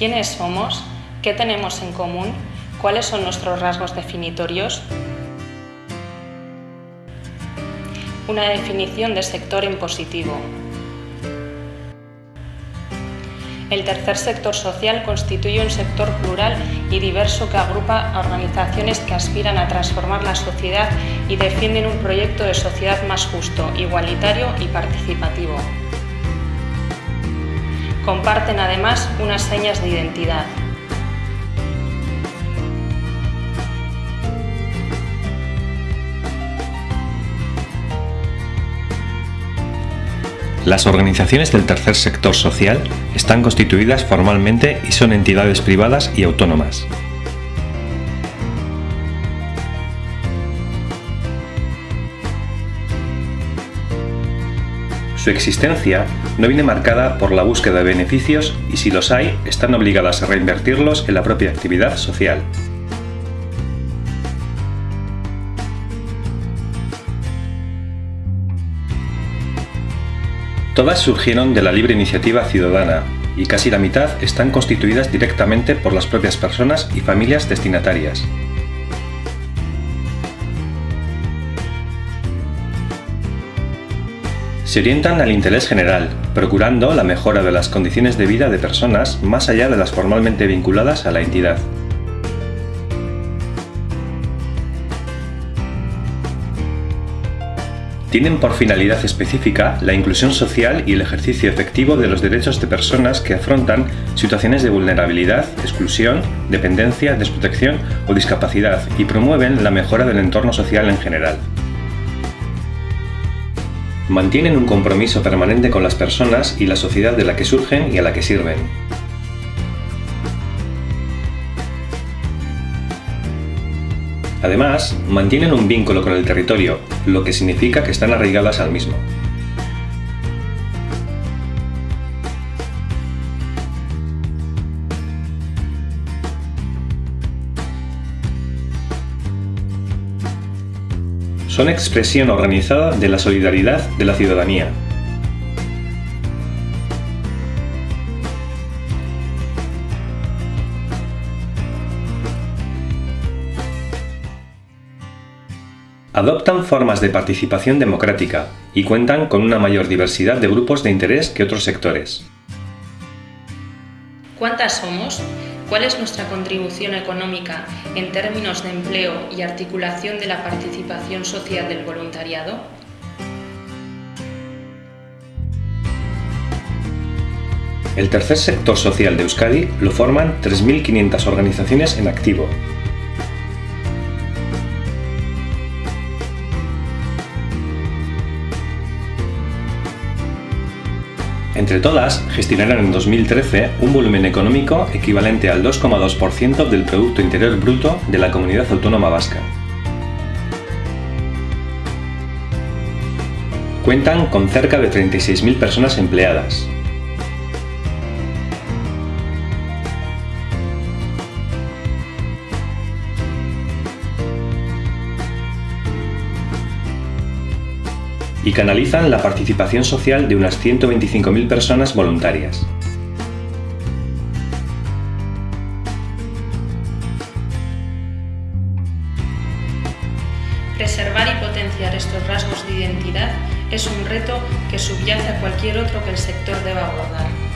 ¿Quiénes somos? ¿Qué tenemos en común? ¿Cuáles son nuestros rasgos definitorios? Una definición de sector en positivo. El tercer sector social constituye un sector plural y diverso que agrupa a organizaciones que aspiran a transformar la sociedad y defienden un proyecto de sociedad más justo, igualitario y participativo. Comparten además unas señas de identidad. Las organizaciones del tercer sector social están constituidas formalmente y son entidades privadas y autónomas. Su existencia no viene marcada por la búsqueda de beneficios y si los hay, están obligadas a reinvertirlos en la propia actividad social. Todas surgieron de la libre iniciativa ciudadana y casi la mitad están constituidas directamente por las propias personas y familias destinatarias. Se orientan al interés general, procurando la mejora de las condiciones de vida de personas más allá de las formalmente vinculadas a la entidad. tienen por finalidad específica la inclusión social y el ejercicio efectivo de los derechos de personas que afrontan situaciones de vulnerabilidad, exclusión, dependencia, desprotección o discapacidad y promueven la mejora del entorno social en general. Mantienen un compromiso permanente con las personas y la sociedad de la que surgen y a la que sirven. Además, mantienen un vínculo con el territorio, lo que significa que están arraigadas al mismo. Son expresión organizada de la solidaridad de la ciudadanía, adoptan formas de participación democrática y cuentan con una mayor diversidad de grupos de interés que otros sectores. ¿Cuántas somos? ¿Cuál es nuestra contribución económica en términos de empleo y articulación de la participación social del voluntariado? El tercer sector social de Euskadi lo forman 3.500 organizaciones en activo, Entre todas, gestionarán en 2013 un volumen económico equivalente al 2,2% del Producto Interior Bruto de la Comunidad Autónoma Vasca. Cuentan con cerca de 36.000 personas empleadas, y canalizan la participación social de unas 125.000 personas voluntarias. Preservar y potenciar estos rasgos de identidad es un reto que subyace a cualquier otro que el sector deba abordar.